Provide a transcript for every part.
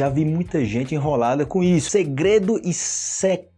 Já vi muita gente enrolada com isso. Segredo e secreto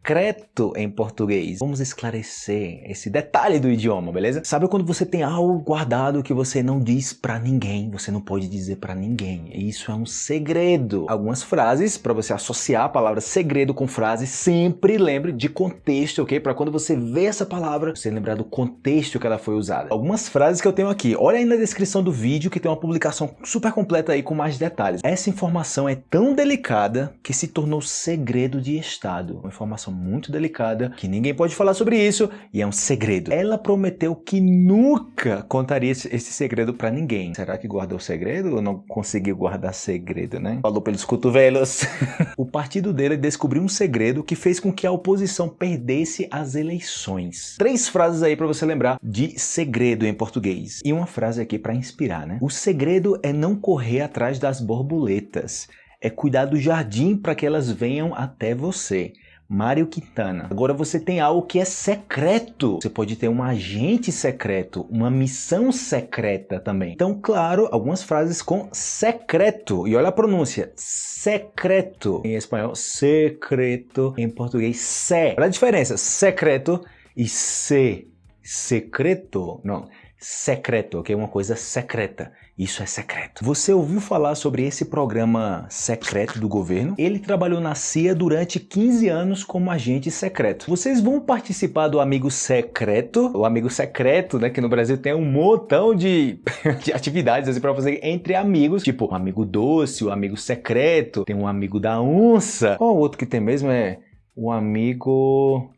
em português. Vamos esclarecer esse detalhe do idioma, beleza? Sabe quando você tem algo guardado que você não diz pra ninguém, você não pode dizer pra ninguém. Isso é um segredo. Algumas frases, para você associar a palavra segredo com frase, sempre lembre de contexto, ok? Para quando você vê essa palavra, você lembrar do contexto que ela foi usada. Algumas frases que eu tenho aqui. Olha aí na descrição do vídeo que tem uma publicação super completa aí com mais detalhes. Essa informação é tão delicada que se tornou segredo de Estado. Uma informação muito delicada que ninguém pode falar sobre isso e é um segredo. Ela prometeu que nunca contaria esse, segredo para ninguém. Será que guardou segredo ou não conseguiu guardar segredo, né? Falou pelos cotovelos. o partido dele descobriu um segredo que fez com que a oposição perdesse as eleições. Três frases aí para você lembrar de segredo em português. E uma frase aqui para inspirar, né? O segredo é não correr atrás das borboletas. É cuidar do jardim para que elas venham até você. Mário Quintana. Agora você tem algo que é secreto. Você pode ter um agente secreto, uma missão secreta também. Então, claro, algumas frases com secreto. E olha a pronúncia, secreto. Em espanhol, secreto. Em português, se. Olha a diferença, secreto e se. Secreto, não secreto, ok? Uma coisa secreta. Isso é secreto. Você ouviu falar sobre esse programa secreto do governo? Ele trabalhou na CIA durante 15 anos como agente secreto. Vocês vão participar do Amigo Secreto? O Amigo Secreto, né? Que no Brasil tem um montão de, de atividades assim, para fazer entre amigos. Tipo, o Amigo Doce, o Amigo Secreto, tem um Amigo da Onça. Qual o outro que tem mesmo é o Amigo...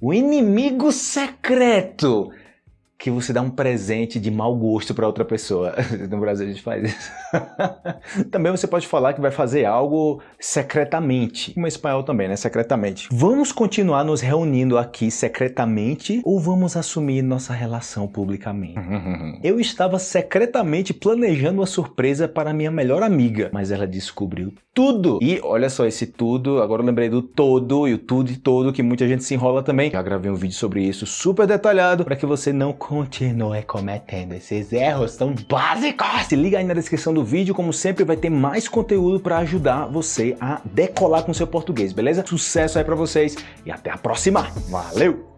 O Inimigo Secreto! Que você dá um presente de mau gosto para outra pessoa. No Brasil a gente faz isso. também você pode falar que vai fazer algo secretamente. Como espanhol também, né? Secretamente. Vamos continuar nos reunindo aqui secretamente ou vamos assumir nossa relação publicamente? Eu estava secretamente planejando uma surpresa para minha melhor amiga, mas ela descobriu tudo. E olha só esse tudo, agora eu lembrei do todo e o tudo e todo que muita gente se enrola também. Já gravei um vídeo sobre isso super detalhado para que você não continue cometendo esses erros tão básicos. Se liga aí na descrição do vídeo, como sempre vai ter mais conteúdo para ajudar você a decolar com seu português, beleza? Sucesso aí para vocês e até a próxima. Valeu!